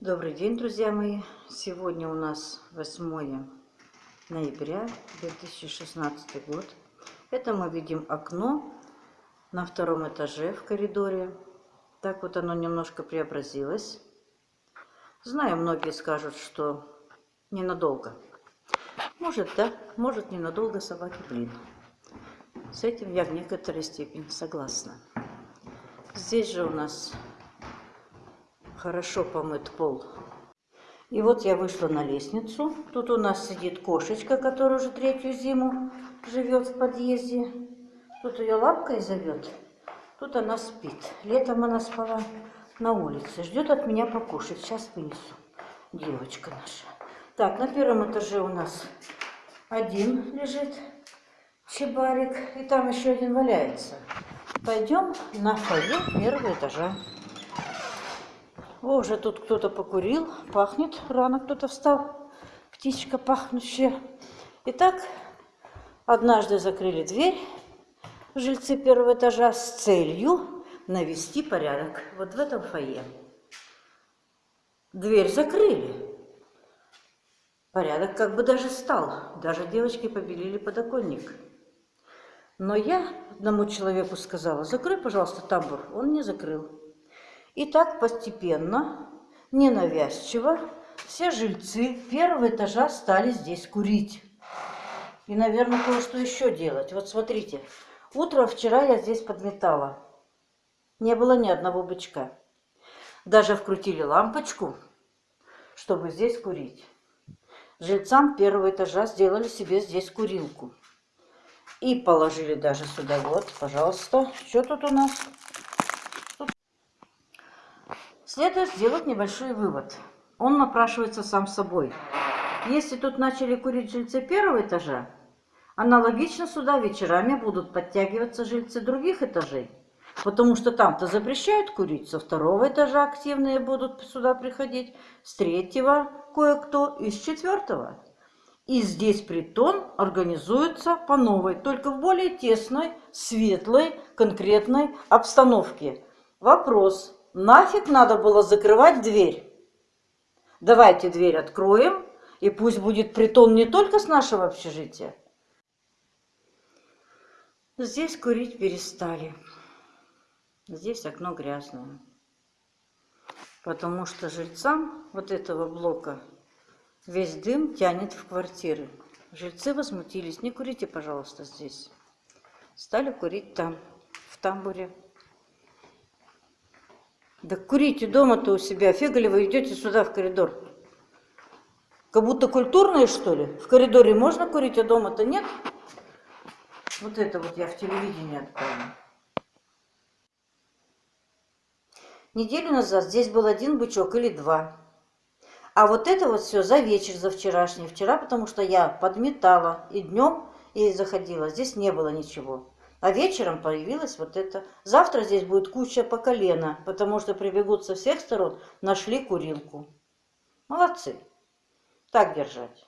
Добрый день, друзья мои! Сегодня у нас 8 ноября 2016 год. Это мы видим окно на втором этаже в коридоре. Так вот оно немножко преобразилось. Знаю, многие скажут, что ненадолго. Может, да, может ненадолго собаки блин. С этим я в некоторой степени согласна. Здесь же у нас хорошо помыт пол. И вот я вышла на лестницу. Тут у нас сидит кошечка, которая уже третью зиму живет в подъезде. Тут ее лапкой зовет. Тут она спит. Летом она спала на улице. Ждет от меня покушать. Сейчас вынесу. Девочка наша. Так, на первом этаже у нас один лежит чебарик. И там еще один валяется. Пойдем на фойе первого этажа. О, уже тут кто-то покурил, пахнет, рано кто-то встал, птичка пахнущая. Итак, однажды закрыли дверь жильцы первого этажа с целью навести порядок вот в этом фойе. Дверь закрыли. Порядок как бы даже стал. Даже девочки побелили подоконник. Но я одному человеку сказала, закрой, пожалуйста, тамбур. Он не закрыл. И так постепенно, ненавязчиво, все жильцы первого этажа стали здесь курить. И, наверное, кое-что еще делать. Вот смотрите, утром вчера я здесь подметала. Не было ни одного бычка. Даже вкрутили лампочку, чтобы здесь курить. Жильцам первого этажа сделали себе здесь курилку. И положили даже сюда. Вот, пожалуйста. Что тут у нас? Следует сделать небольшой вывод. Он напрашивается сам собой. Если тут начали курить жильцы первого этажа, аналогично сюда вечерами будут подтягиваться жильцы других этажей. Потому что там-то запрещают курить, со второго этажа активные будут сюда приходить, с третьего кое-кто и с четвертого. И здесь притон организуется по новой, только в более тесной, светлой, конкретной обстановке. Вопрос, Нафиг надо было закрывать дверь? Давайте дверь откроем, и пусть будет притон не только с нашего общежития. Здесь курить перестали. Здесь окно грязное. Потому что жильцам вот этого блока весь дым тянет в квартиры. Жильцы возмутились. Не курите, пожалуйста, здесь. Стали курить там, в тамбуре. Да курите дома-то у себя, вы идете сюда в коридор? Как будто культурные, что ли? В коридоре можно курить, а дома-то нет? Вот это вот я в телевидении отправила. Неделю назад здесь был один бычок или два. А вот это вот все за вечер, за вчерашний. Вчера, потому что я подметала и днем, и заходила. Здесь не было ничего. А вечером появилась вот это. Завтра здесь будет куча по колено, потому что прибегут со всех сторон, нашли курилку. Молодцы. Так держать.